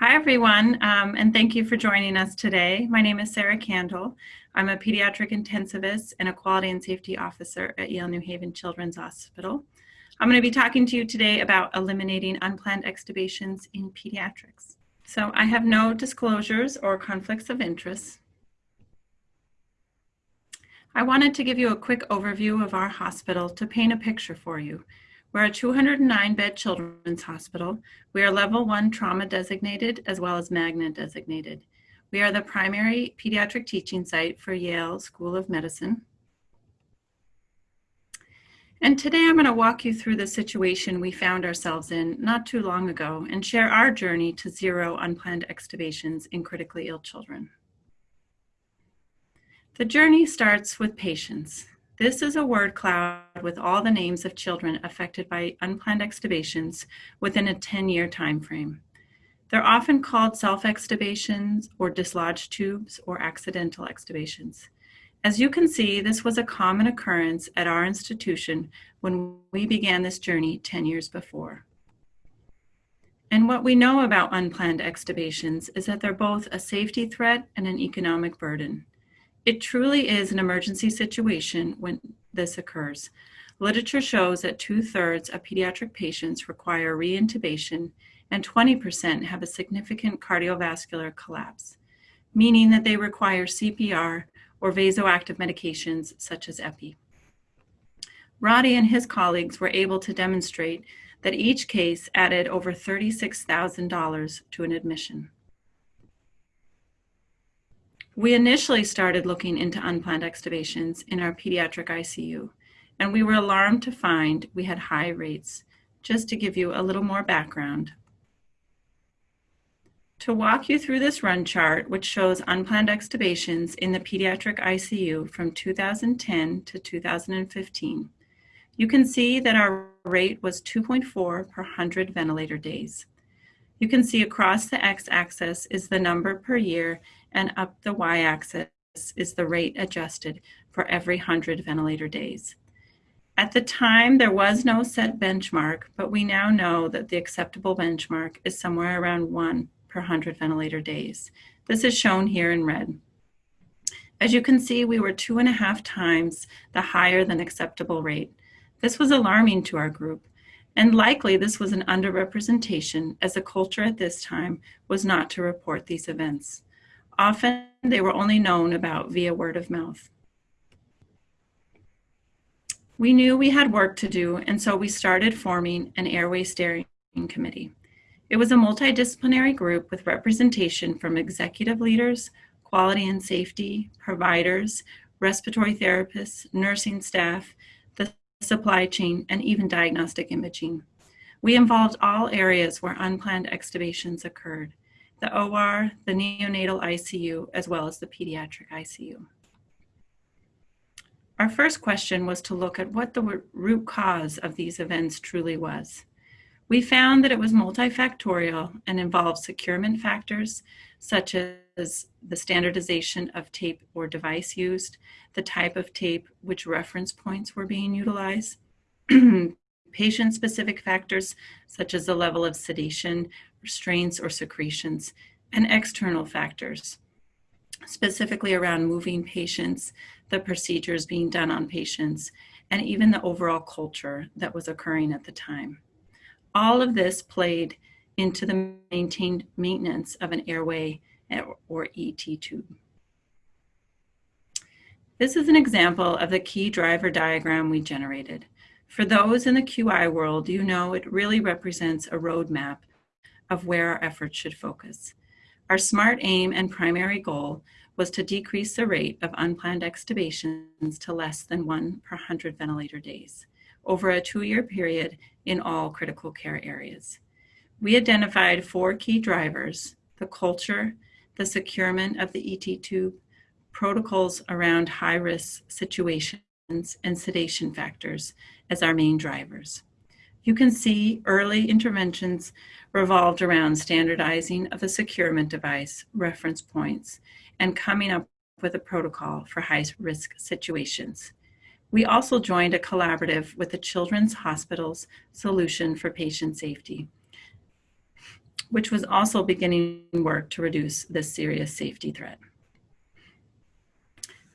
Hi, everyone, um, and thank you for joining us today. My name is Sarah Kandil. I'm a pediatric intensivist and a quality and safety officer at Yale New Haven Children's Hospital. I'm going to be talking to you today about eliminating unplanned extubations in pediatrics. So I have no disclosures or conflicts of interest. I wanted to give you a quick overview of our hospital to paint a picture for you. We're a 209 bed children's hospital. We are level one trauma designated as well as magnet designated. We are the primary pediatric teaching site for Yale School of Medicine. And today I'm going to walk you through the situation we found ourselves in not too long ago and share our journey to zero unplanned extubations in critically ill children. The journey starts with patience. This is a word cloud with all the names of children affected by unplanned extubations within a 10-year time frame. They're often called self-extubations or dislodged tubes or accidental extubations. As you can see, this was a common occurrence at our institution when we began this journey 10 years before. And what we know about unplanned extubations is that they're both a safety threat and an economic burden. It truly is an emergency situation when this occurs. Literature shows that two thirds of pediatric patients require reintubation and 20% have a significant cardiovascular collapse, meaning that they require CPR or vasoactive medications such as epi. Roddy and his colleagues were able to demonstrate that each case added over $36,000 to an admission. We initially started looking into unplanned extubations in our pediatric ICU, and we were alarmed to find we had high rates. Just to give you a little more background. To walk you through this run chart, which shows unplanned extubations in the pediatric ICU from 2010 to 2015, you can see that our rate was 2.4 per 100 ventilator days. You can see across the x-axis is the number per year and up the y-axis is the rate adjusted for every 100 ventilator days. At the time, there was no set benchmark, but we now know that the acceptable benchmark is somewhere around 1 per 100 ventilator days. This is shown here in red. As you can see, we were two and a half times the higher than acceptable rate. This was alarming to our group, and likely this was an underrepresentation as the culture at this time was not to report these events. Often they were only known about via word of mouth. We knew we had work to do, and so we started forming an airway steering committee. It was a multidisciplinary group with representation from executive leaders, quality and safety, providers, respiratory therapists, nursing staff, the supply chain, and even diagnostic imaging. We involved all areas where unplanned extubations occurred the OR, the neonatal ICU, as well as the pediatric ICU. Our first question was to look at what the root cause of these events truly was. We found that it was multifactorial and involved securement factors such as the standardization of tape or device used, the type of tape, which reference points were being utilized, patient-specific factors such as the level of sedation, restraints, or secretions, and external factors, specifically around moving patients, the procedures being done on patients, and even the overall culture that was occurring at the time. All of this played into the maintained maintenance of an airway or ET tube. This is an example of the key driver diagram we generated. For those in the QI world, you know it really represents a roadmap of where our efforts should focus. Our SMART aim and primary goal was to decrease the rate of unplanned extubations to less than one per 100 ventilator days over a two-year period in all critical care areas. We identified four key drivers, the culture, the securement of the ET tube, protocols around high-risk situations, and sedation factors as our main drivers. You can see early interventions revolved around standardizing of the securement device, reference points, and coming up with a protocol for high risk situations. We also joined a collaborative with the Children's Hospital's Solution for Patient Safety. which was also beginning work to reduce this serious safety threat.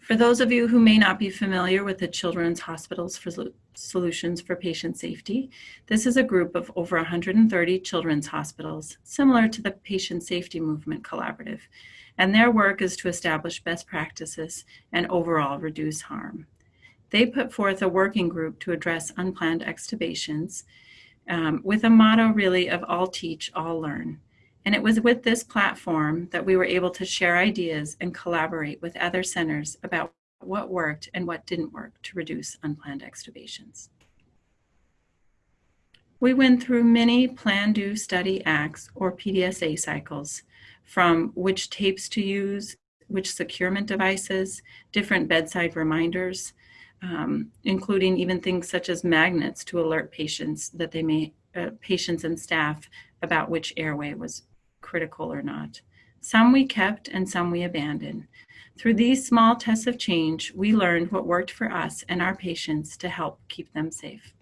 For those of you who may not be familiar with the Children's Hospitals for Solutions for Patient Safety, this is a group of over 130 children's hospitals, similar to the Patient Safety Movement Collaborative, and their work is to establish best practices and overall reduce harm. They put forth a working group to address unplanned extubations um, with a motto really of all teach, all learn. And it was with this platform that we were able to share ideas and collaborate with other centers about what worked and what didn't work to reduce unplanned extubations. We went through many plan, do, study, acts, or PDSA cycles, from which tapes to use, which securement devices, different bedside reminders, um, including even things such as magnets to alert patients that they may, uh, patients and staff about which airway was critical or not. Some we kept and some we abandoned. Through these small tests of change, we learned what worked for us and our patients to help keep them safe.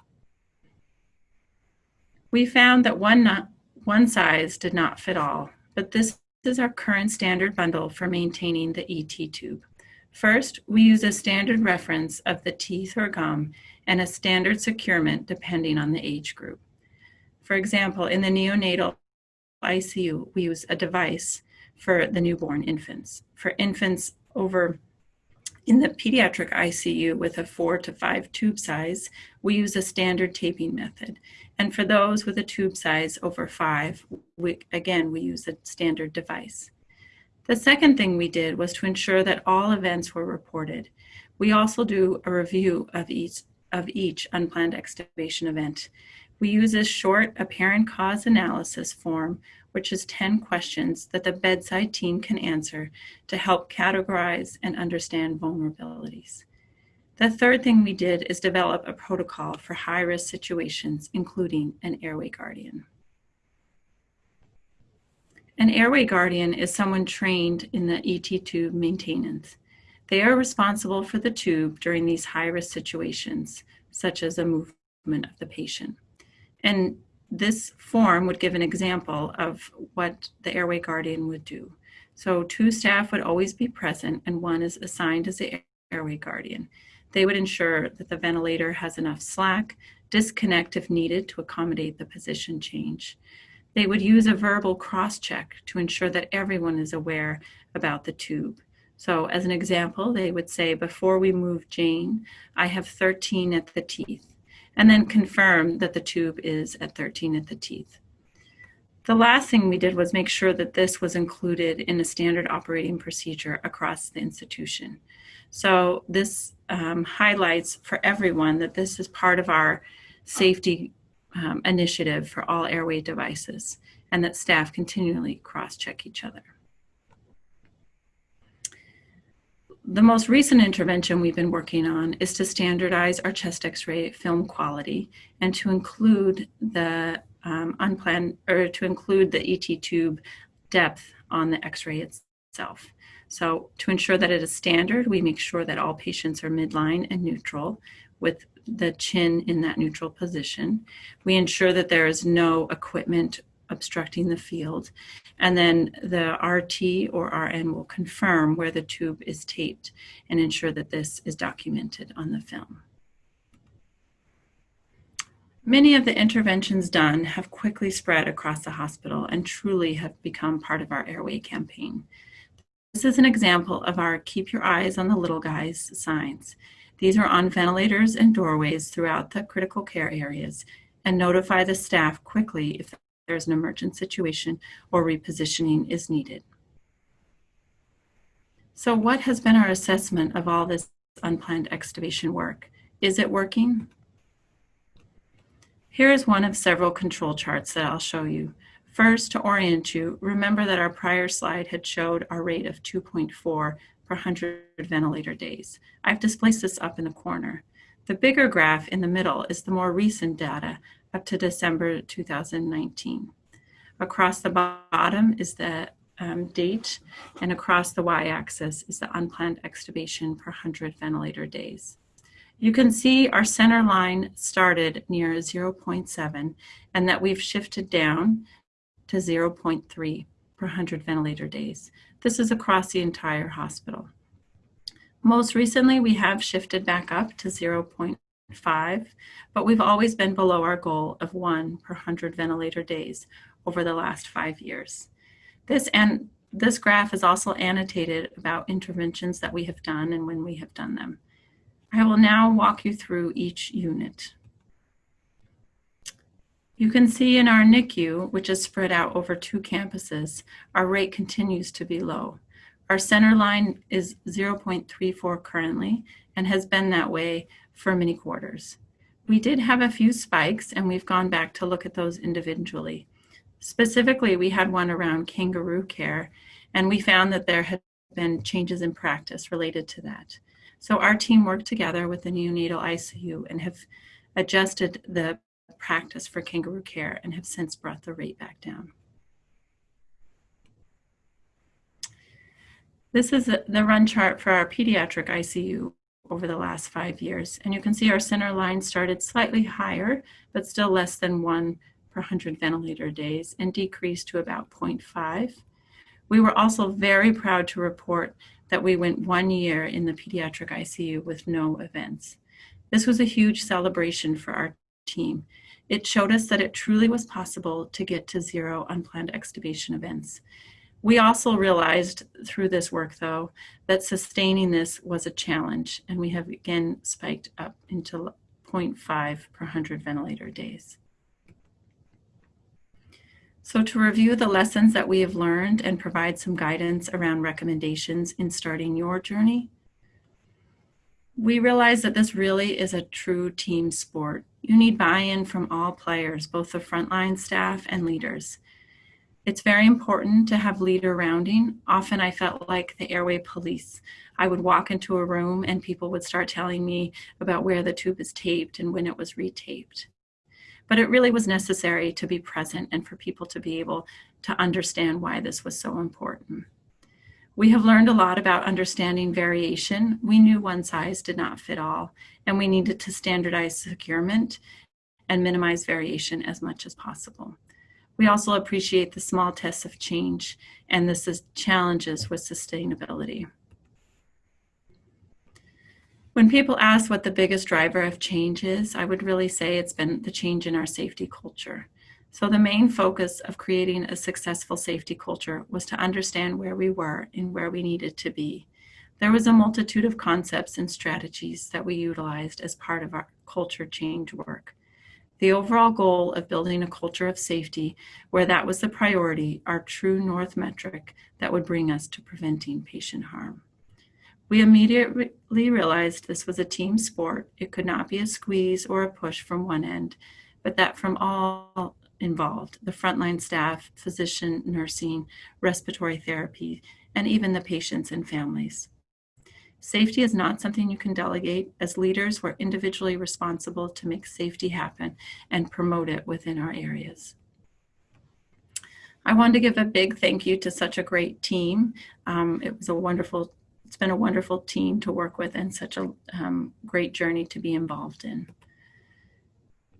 We found that one, not, one size did not fit all, but this is our current standard bundle for maintaining the ET tube. First, we use a standard reference of the teeth or gum and a standard securement depending on the age group. For example, in the neonatal ICU, we use a device for the newborn infants. For infants over in the pediatric ICU with a four to five tube size, we use a standard taping method. And for those with a tube size over five, we, again, we use a standard device. The second thing we did was to ensure that all events were reported. We also do a review of each, of each unplanned extubation event. We use a short apparent cause analysis form, which is 10 questions that the bedside team can answer to help categorize and understand vulnerabilities. The third thing we did is develop a protocol for high-risk situations, including an airway guardian. An airway guardian is someone trained in the ET tube maintenance. They are responsible for the tube during these high-risk situations, such as a movement of the patient. And this form would give an example of what the airway guardian would do. So two staff would always be present and one is assigned as the airway guardian. They would ensure that the ventilator has enough slack, disconnect if needed to accommodate the position change. They would use a verbal cross-check to ensure that everyone is aware about the tube. So as an example, they would say, before we move Jane, I have 13 at the teeth and then confirm that the tube is at 13 at the teeth. The last thing we did was make sure that this was included in a standard operating procedure across the institution. So this um, highlights for everyone that this is part of our safety um, initiative for all airway devices and that staff continually cross-check each other. The most recent intervention we've been working on is to standardize our chest x-ray film quality and to include the um, unplanned or to include the ET tube depth on the x-ray itself. So to ensure that it is standard, we make sure that all patients are midline and neutral with the chin in that neutral position. We ensure that there is no equipment obstructing the field. And then the RT or RN will confirm where the tube is taped and ensure that this is documented on the film. Many of the interventions done have quickly spread across the hospital and truly have become part of our airway campaign. This is an example of our keep your eyes on the little guys signs. These are on ventilators and doorways throughout the critical care areas and notify the staff quickly if there's an emergent situation or repositioning is needed. So what has been our assessment of all this unplanned extubation work? Is it working? Here is one of several control charts that I'll show you. First, to orient you, remember that our prior slide had showed our rate of 2.4 per 100 ventilator days. I've displaced this up in the corner. The bigger graph in the middle is the more recent data up to December 2019. Across the bottom is the um, date, and across the y-axis is the unplanned extubation per 100 ventilator days. You can see our center line started near 0.7 and that we've shifted down to 0.3 per 100 ventilator days. This is across the entire hospital. Most recently, we have shifted back up to 0.5, but we've always been below our goal of one per 100 ventilator days over the last five years. This and this graph is also annotated about interventions that we have done and when we have done them. I will now walk you through each unit. You can see in our NICU, which is spread out over two campuses, our rate continues to be low. Our center line is 0.34 currently and has been that way for many quarters. We did have a few spikes and we've gone back to look at those individually. Specifically, we had one around kangaroo care and we found that there had been changes in practice related to that. So our team worked together with the neonatal ICU and have adjusted the practice for kangaroo care and have since brought the rate back down. This is the run chart for our pediatric ICU over the last five years. And you can see our center line started slightly higher, but still less than one per 100 ventilator days and decreased to about 0.5. We were also very proud to report that we went one year in the pediatric ICU with no events. This was a huge celebration for our team. It showed us that it truly was possible to get to zero unplanned extubation events. We also realized through this work, though, that sustaining this was a challenge, and we have again spiked up into 0.5 per 100 ventilator days. So to review the lessons that we have learned and provide some guidance around recommendations in starting your journey, we realize that this really is a true team sport. You need buy-in from all players, both the frontline staff and leaders. It's very important to have leader rounding. Often I felt like the airway police. I would walk into a room and people would start telling me about where the tube is taped and when it was retaped. But it really was necessary to be present and for people to be able to understand why this was so important. We have learned a lot about understanding variation. We knew one size did not fit all, and we needed to standardize securement and minimize variation as much as possible. We also appreciate the small tests of change and the challenges with sustainability. When people ask what the biggest driver of change is, I would really say it's been the change in our safety culture. So the main focus of creating a successful safety culture was to understand where we were and where we needed to be. There was a multitude of concepts and strategies that we utilized as part of our culture change work. The overall goal of building a culture of safety, where that was the priority, our true north metric that would bring us to preventing patient harm. We immediately realized this was a team sport. It could not be a squeeze or a push from one end, but that from all involved, the frontline staff, physician, nursing, respiratory therapy, and even the patients and families. Safety is not something you can delegate. As leaders, we're individually responsible to make safety happen and promote it within our areas. I wanted to give a big thank you to such a great team. Um, it was a wonderful it's been a wonderful team to work with and such a um, great journey to be involved in.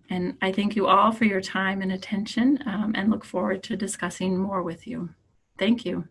And I thank you all for your time and attention um, and look forward to discussing more with you. Thank you.